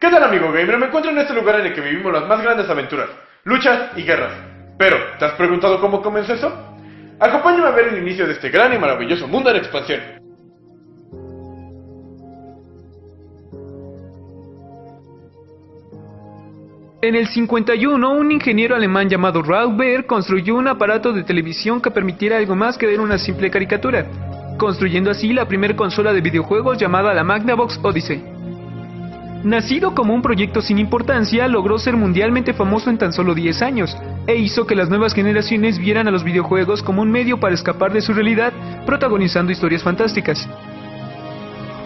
¿Qué tal amigo gamer? Me encuentro en este lugar en el que vivimos las más grandes aventuras, luchas y guerras. Pero, ¿te has preguntado cómo comenzó eso? Acompáñame a ver el inicio de este gran y maravilloso mundo en expansión. En el 51, un ingeniero alemán llamado Baer construyó un aparato de televisión que permitiera algo más que ver una simple caricatura, construyendo así la primera consola de videojuegos llamada la Magnavox Odyssey. Nacido como un proyecto sin importancia, logró ser mundialmente famoso en tan solo 10 años, e hizo que las nuevas generaciones vieran a los videojuegos como un medio para escapar de su realidad, protagonizando historias fantásticas.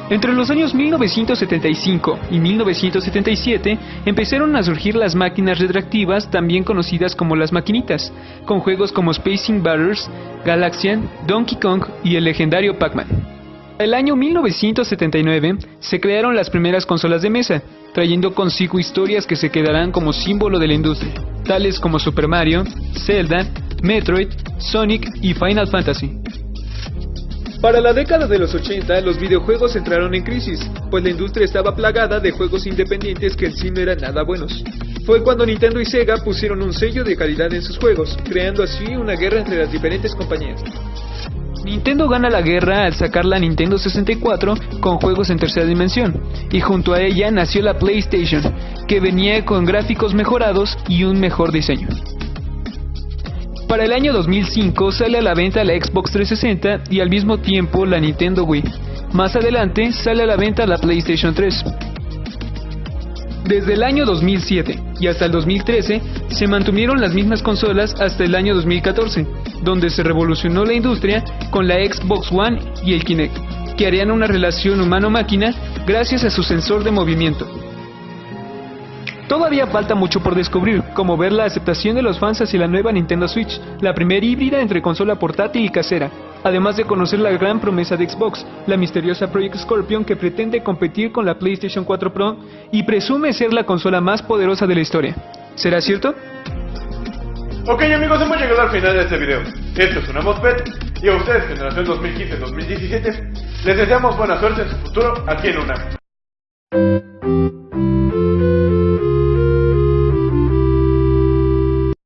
Entre los años 1975 y 1977 empezaron a surgir las máquinas retroactivas, también conocidas como las maquinitas, con juegos como Space Invaders, Galaxian, Donkey Kong y el legendario Pac-Man el año 1979 se crearon las primeras consolas de mesa, trayendo consigo historias que se quedarán como símbolo de la industria, tales como Super Mario, Zelda, Metroid, Sonic y Final Fantasy. Para la década de los 80, los videojuegos entraron en crisis, pues la industria estaba plagada de juegos independientes que en sí no eran nada buenos. Fue cuando Nintendo y Sega pusieron un sello de calidad en sus juegos, creando así una guerra entre las diferentes compañías. Nintendo gana la guerra al sacar la Nintendo 64 con juegos en tercera dimensión, y junto a ella nació la PlayStation, que venía con gráficos mejorados y un mejor diseño. Para el año 2005 sale a la venta la Xbox 360 y al mismo tiempo la Nintendo Wii. Más adelante sale a la venta la PlayStation 3. Desde el año 2007 y hasta el 2013 se mantuvieron las mismas consolas hasta el año 2014, donde se revolucionó la industria con la Xbox One y el Kinect, que harían una relación humano-máquina gracias a su sensor de movimiento. Todavía falta mucho por descubrir, como ver la aceptación de los fans hacia la nueva Nintendo Switch, la primera híbrida entre consola portátil y casera, además de conocer la gran promesa de Xbox, la misteriosa Project Scorpion que pretende competir con la PlayStation 4 Pro y presume ser la consola más poderosa de la historia. ¿Será cierto? Ok amigos, hemos llegado al final de este video. Esto es una MOSFET y a ustedes, generación 2015-2017, les deseamos buena suerte en su futuro aquí en UNAM.